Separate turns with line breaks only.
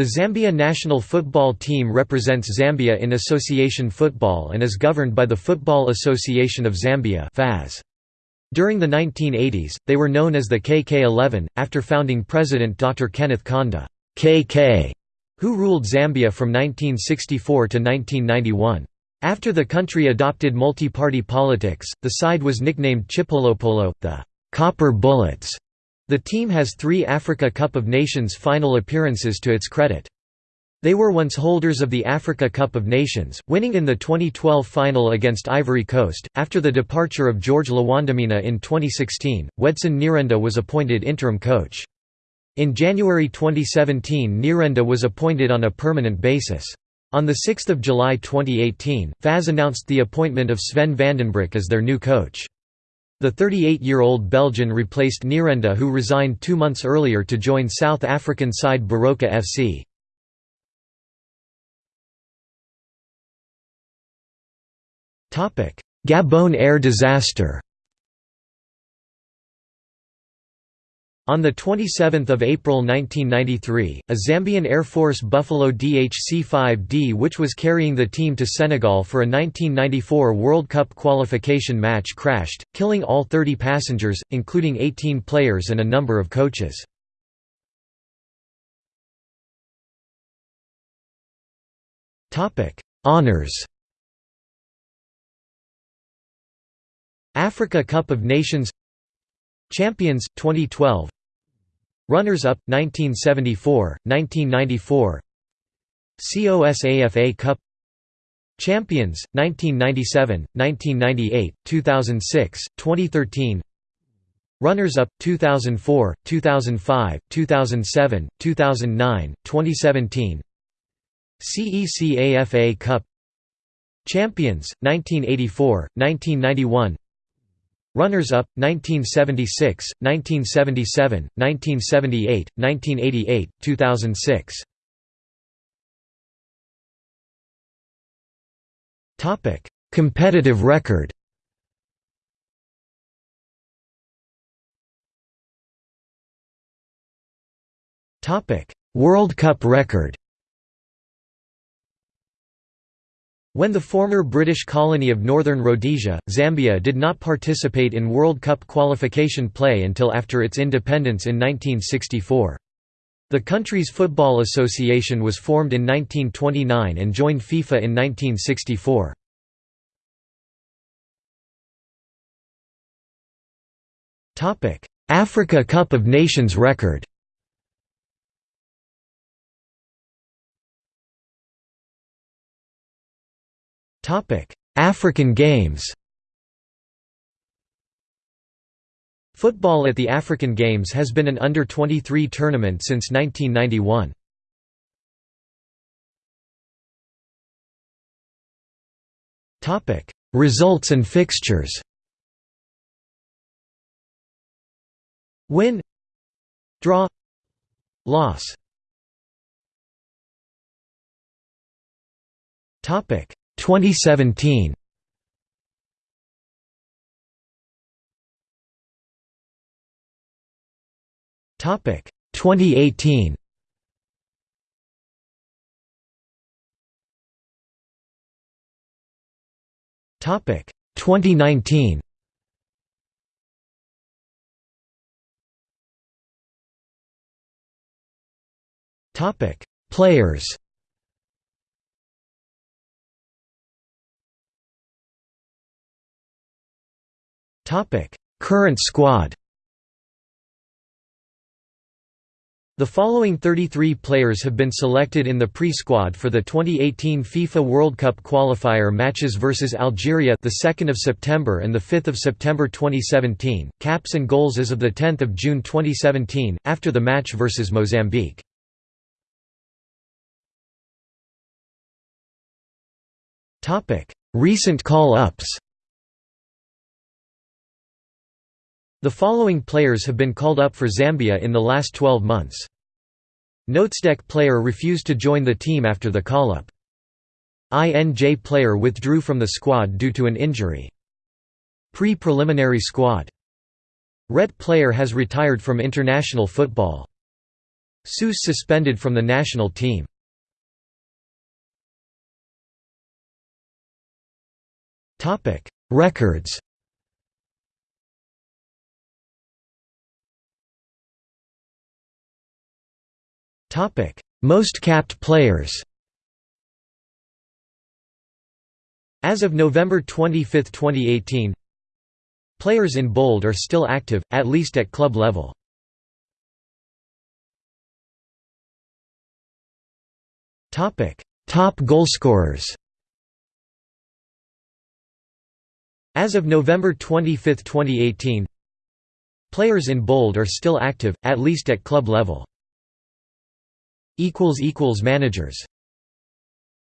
The Zambia national football team represents Zambia in association football and is governed by the Football Association of Zambia During the 1980s, they were known as the KK11, after founding president Dr. Kenneth Kaunda KK, who ruled Zambia from 1964 to 1991. After the country adopted multi-party politics, the side was nicknamed Chipolopolo, the Copper Bullets. The team has three Africa Cup of Nations final appearances to its credit. They were once holders of the Africa Cup of Nations, winning in the 2012 final against Ivory Coast. After the departure of George Lwandamina in 2016, Wedson Nyirenda was appointed interim coach. In January 2017 Nyirenda was appointed on a permanent basis. On 6 July 2018, FAZ announced the appointment of Sven Vandenbroeck as their new coach. The 38-year-old Belgian replaced Nyirenda who resigned two months earlier to join South African side Baroka FC. Gabon air disaster On 27 April 1993, a Zambian Air Force Buffalo DHC-5D which was carrying the team to Senegal for a 1994 World Cup qualification match crashed, killing all 30 passengers, including 18 players and a number of coaches. Honours Africa Cup of Nations Champions 2012 Runners-up 1974, 1994 COSAFA Cup. Champions 1997, 1998, 2006, 2013 Runners-up 2004, 2005, 2007, 2009, 2017 CECAFA Cup. Champions 1984, 1991 Runners-up 1976, 1977, 1978, 1988, 2006. Topic: Competitive record. Topic: World Cup record. When the former British colony of Northern Rhodesia, Zambia did not participate in World Cup qualification play until after its independence in 1964. The country's football association was formed in 1929 and joined FIFA in 1964. Africa Cup of Nations record African Games Football at the African Games has been an under-23 tournament since 1991. Results and fixtures Win Draw Loss Topic 2017 Topic 2018 Topic 2019 Topic Players Current squad The following 33 players have been selected in the pre-squad for the 2018 FIFA World Cup qualifier matches versus Algeria the 2nd of September and the 5th of September 2017. Caps and goals as of the 10th of June 2017 after the match versus Mozambique. Topic: Recent call-ups. The following players have been called up for Zambia in the last 12 months. Notesdeck player refused to join the team after the call-up. INJ player withdrew from the squad due to an injury. Pre-preliminary squad. Ret player has retired from international football. Seuss suspended from the national team Records Most capped players As of November 25, 2018 Players in bold are still active, at least at club level. Topic: Top goalscorers. As of November 25, 2018, players in bold are still active, at least at club level. Managers